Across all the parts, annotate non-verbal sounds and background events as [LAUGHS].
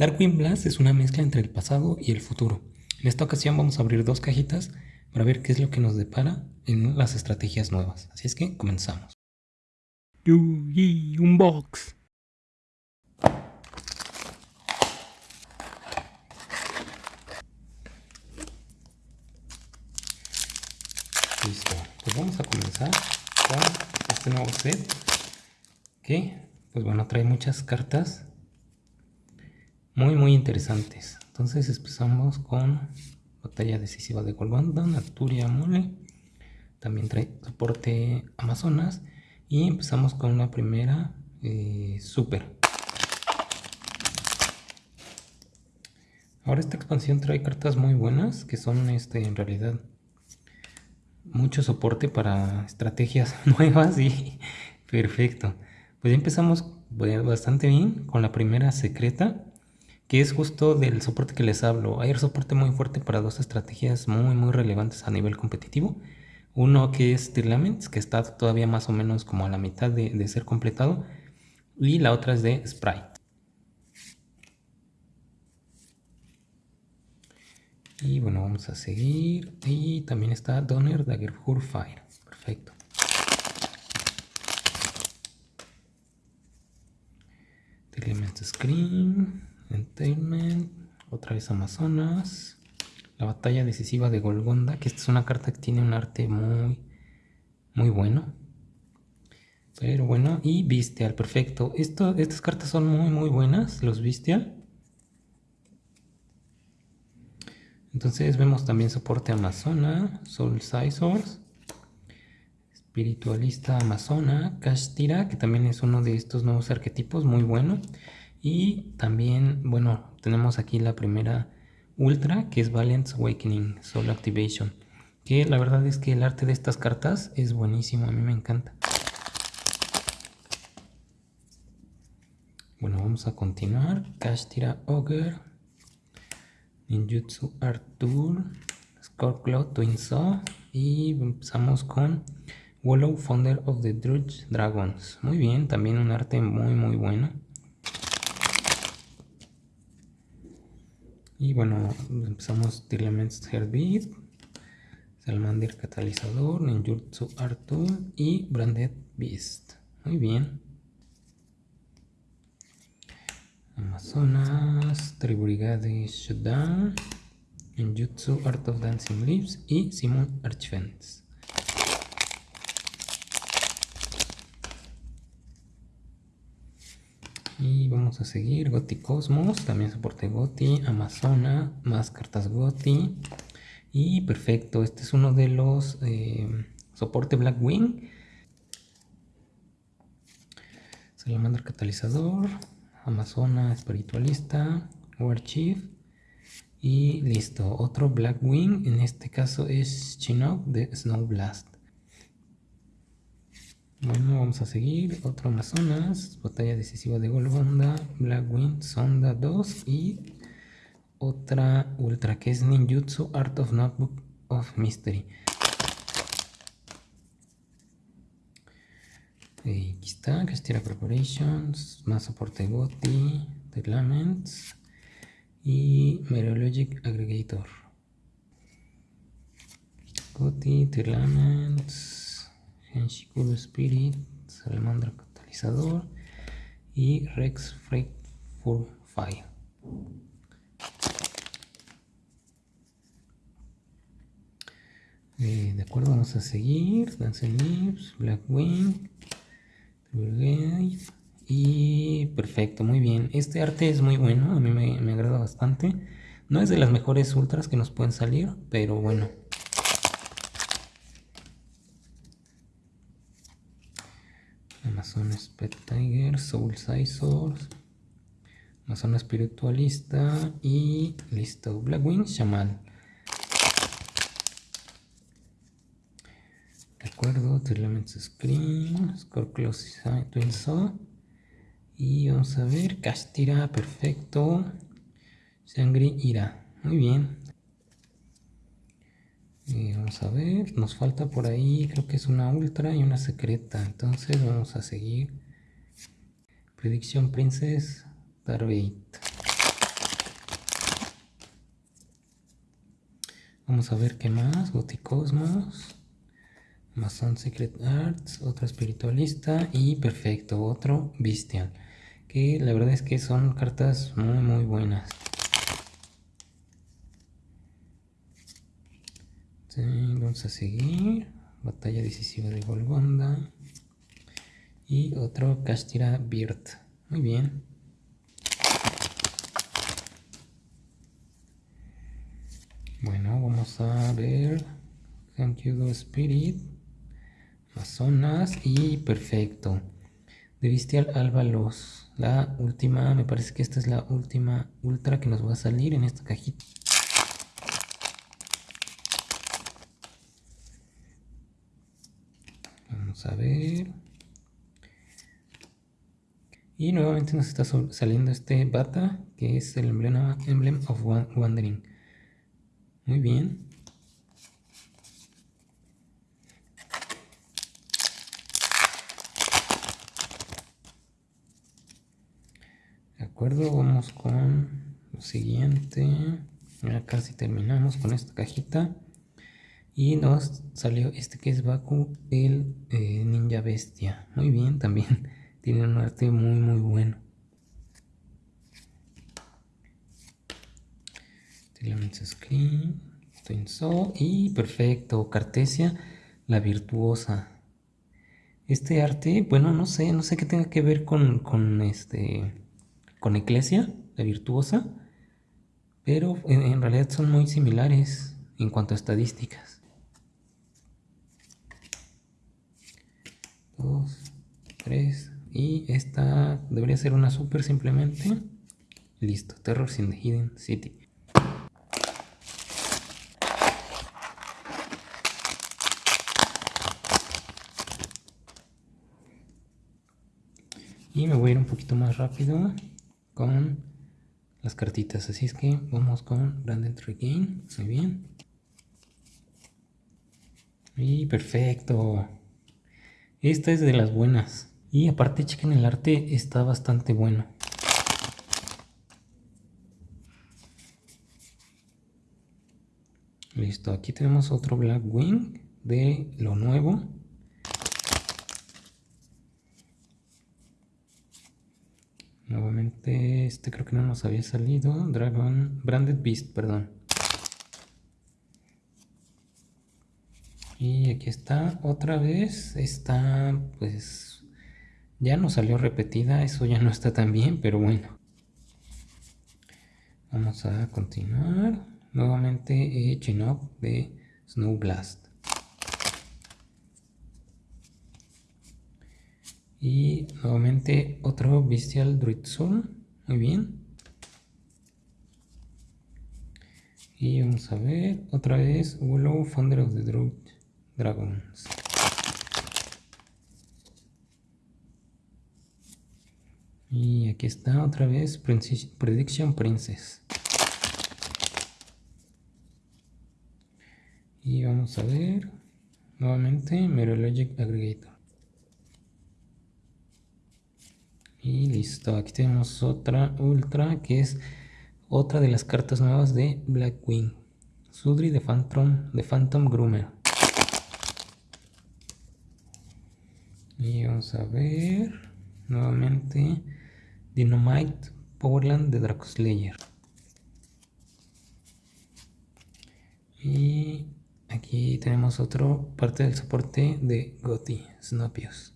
Darkwing Blast es una mezcla entre el pasado y el futuro. En esta ocasión vamos a abrir dos cajitas para ver qué es lo que nos depara en las estrategias nuevas. Así es que comenzamos. Yugi Unbox. Listo. Pues vamos a comenzar con este nuevo set que, pues bueno, trae muchas cartas muy muy interesantes. Entonces empezamos con batalla decisiva de Golbanda, Naturia Mole, también trae soporte Amazonas y empezamos con la primera eh, Super. Ahora esta expansión trae cartas muy buenas que son este en realidad mucho soporte para estrategias [LAUGHS] nuevas y [LAUGHS] perfecto. Pues empezamos bastante bien con la primera secreta que es justo del soporte que les hablo. Hay soporte muy fuerte para dos estrategias muy muy relevantes a nivel competitivo. Uno que es Tirlaments, que está todavía más o menos como a la mitad de, ser completado. Y la otra es de Sprite. Y bueno, vamos a seguir. Y también está Donner Dagger Fire. Perfecto. Tirlaments Screen. Entertainment, otra vez Amazonas, la batalla decisiva de Golgonda, que esta es una carta que tiene un arte muy, muy bueno. Pero bueno, y Bestial, perfecto. Estas cartas son muy, muy buenas, los Bestial. Entonces vemos también soporte Amazona, Soul Sizors, Espiritualista Amazona, Kashtira, que también es uno de estos nuevos arquetipos, muy bueno. Y también, bueno, tenemos aquí la primera Ultra, que es Valiant Awakening Soul Activation. Que la verdad es que el arte de estas cartas es buenísimo, a mí me encanta. Bueno, vamos a continuar. Kashtira Ogre, Ninjutsu Arthur, Scorpio Twin Saw y empezamos con Wallow Founder of the Drudge Dragons. Muy bien, también un arte muy muy bueno. Y bueno, empezamos Tirlaments Heartbeat, Salamander Catalizador, Ninjutsu Arthur y Branded Beast. Muy bien. Amazonas, Tribrigade Shutdown, Ninjutsu Art of Dancing Leaves y Simon Archfence. Y vamos a seguir Goti Cosmos, también soporte Goti, Amazona, más cartas Goti. Y perfecto, este es uno de los eh, soporte Blackwing. Salamander Catalizador, Amazona Espiritualista, War Chief. Y listo, otro Blackwing, en este caso es Chinook de Snow Blast. Bueno, vamos a seguir. Otro Amazonas. Batalla decisiva de Golgonda. Blackwind, Sonda 2. Y otra ultra que es Ninjutsu Art of Notebook of Mystery. Y aquí está, Castilla Preparations, más soporte GOTI, Laments y Meteorologic Aggregator. GOTI, Laments. Henshikuro Spirit, Salamandra Catalizador y Rex Freak for Fire. Eh, de acuerdo, vamos a seguir. Dance Lips, Blackwing, y perfecto, muy bien. Este arte es muy bueno, a mí me, me agrada bastante. No es de las mejores ultras que nos pueden salir, pero bueno, Amazon Pet Tiger, Soul Sizors, Amazon Espiritualista y listo, Blackwing Shaman. De acuerdo, Elements Screen, Scorpio Twin Saw. Y vamos a ver, Castira, perfecto. Sangre Ira, muy bien Vamos a ver, nos falta por ahí, creo que es una ultra y una secreta. Entonces vamos a seguir. Prediction Princess Tarbate. Vamos a ver qué más. Goticosmos. Amazon Secret Arts. Otra espiritualista. Y perfecto, otro Bestial. Que la verdad es que son cartas muy muy buenas. Vamos a seguir. Batalla decisiva de Golgonda. Y otro Castira Beard. Muy bien. Bueno, vamos a ver. Thank you, Spirit. Amazonas y perfecto. De Bestial Álvalos. La última, me parece que esta es la última ultra que nos va a salir en esta cajita. Vamos a ver. Y nuevamente nos está saliendo este bata, que es el emblema Emblem of Wandering. Muy bien. De acuerdo, vamos con lo siguiente. Ya casi terminamos con esta cajita. Y nos salió este que es Baku, el eh, ninja bestia. Muy bien, también [LAUGHS] tiene un arte muy muy bueno. Elements Screen, so y perfecto, Cartesia, la virtuosa. Este arte, bueno, no sé, no sé qué tenga que ver con, con este, con Eclesia, la virtuosa, pero en realidad son muy similares en cuanto a estadísticas. 2, 3 y esta debería ser una super simplemente. Listo, Terror in the Hidden City. Y me voy a ir un poquito más rápido con las cartitas. Así es que vamos con Branded Regain. Muy bien. Y perfecto. Esta es de las buenas. Y aparte chequen el arte, está bastante bueno. Listo, aquí tenemos otro Blackwing de lo nuevo. Nuevamente, este creo que no nos había salido. Dragon, Branded Beast, perdón. Aquí está otra vez. Está pues ya no salió repetida. Eso ya no está tan bien, pero bueno. Vamos a continuar. Nuevamente Chinook de Snow Blast. Y nuevamente otro Bestial Druid Soul. Muy bien. Y vamos a ver otra vez Willow Founder of the Druid Dragons. Y aquí está otra vez Prediction Princess. Y vamos a ver nuevamente Merologic Aggregator. Y listo, aquí tenemos otra ultra que es otra de las cartas nuevas de Blackwing. Sudri de Phantom, de Phantom Groomer. Y vamos a ver nuevamente Dynamite Powerland de Dracoslayer. Y aquí tenemos otro parte del soporte de Goti, Snopios.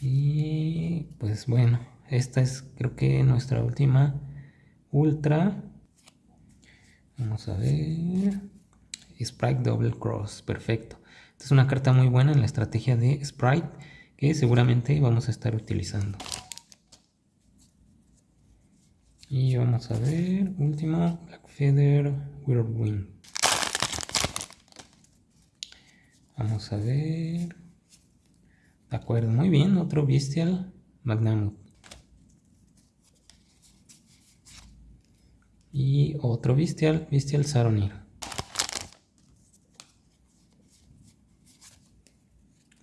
Y pues bueno, esta es creo que nuestra última ultra. Vamos a ver. Sprite Double Cross, perfecto. Es una carta muy buena en la estrategia de Sprite que seguramente vamos a estar utilizando. Y vamos a ver, último, Black Feather Whirlwind. Vamos a ver. De acuerdo, muy bien, otro Bestial Magnamut. Y otro Bestial, Bestial Saronir.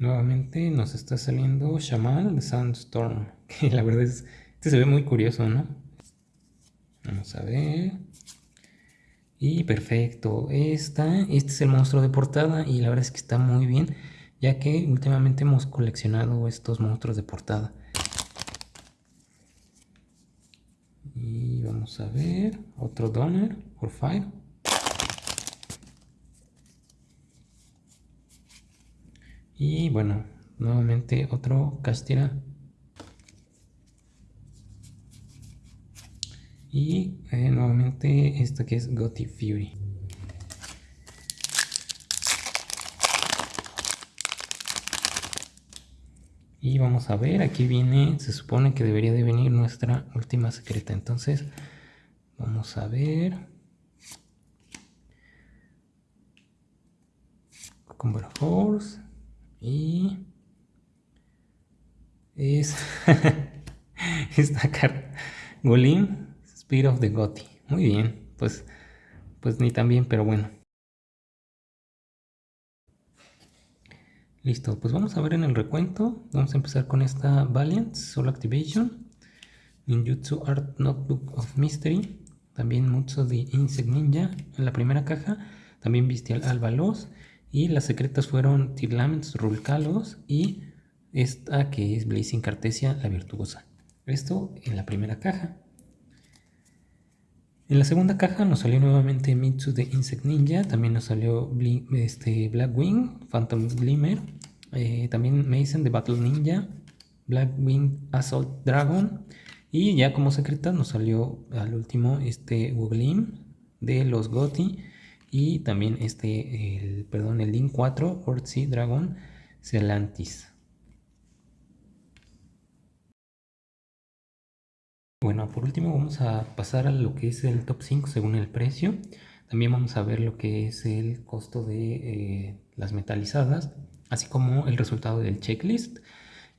Nuevamente nos está saliendo Shaman Sandstorm. [LAUGHS] Que la verdad es. Este se ve muy curioso, ¿no? Vamos a ver. Y perfecto. Esta, este es el monstruo de portada y la verdad es que está muy bien. Ya que últimamente hemos coleccionado estos monstruos de portada. Y vamos a ver. Otro Donner por Fire. Y bueno, nuevamente otro Castira Y eh, nuevamente esto que es Gothic Fury. Y vamos a ver, aquí viene, se supone que debería de venir nuestra última secreta. Entonces, vamos a ver. Cucumber Horse. Y es [LAUGHS] esta carta. Golim Speed of the Gotti. Muy bien, pues, pues ni tan bien, pero bueno. Listo, pues vamos a ver en el recuento. Vamos a empezar con esta Valiant Soul Activation. Ninjutsu Art Notebook of Mystery. También mucho de Insect Ninja en la primera caja. También Bestial Albalos. Y las secretas fueron Tirlaments Rulcalos y esta que es Blazing Cartesia, la virtuosa. Esto en la primera caja. En la segunda caja nos salió nuevamente Mitsu de Insect Ninja, también nos salió este, Blackwing, Phantom Glimmer, eh, también Mason de Battle Ninja, Blackwing Assault Dragon y ya como secreta nos salió al último este Woglim de los Goti y también este, el, perdón, el Link 4 Ortsi Dragon Celantis. Bueno, por último vamos a pasar a lo que es el top 5 según el precio. También vamos a ver lo que es el costo de eh, las metalizadas, así como el resultado del checklist.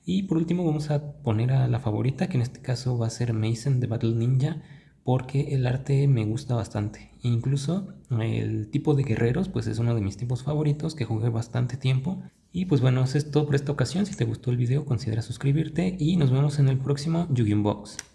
Y por último vamos a poner a la favorita, que en este caso va a ser Mason de Battle Ninja, porque el arte me gusta bastante. Incluso el tipo de guerreros, pues es uno de mis tipos favoritos, que jugué bastante tiempo. Y pues bueno, eso es todo por esta ocasión. Si te gustó el video, considera suscribirte y nos vemos en el próximo Yu-Gi-Oh! Box.